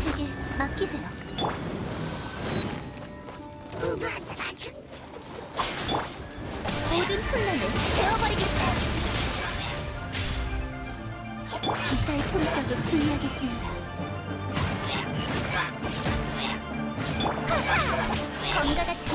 제게 맡기세요. 모든 혼란을 태워버리겠다. 기사의 품격에 주의하겠습니다. 검과 같은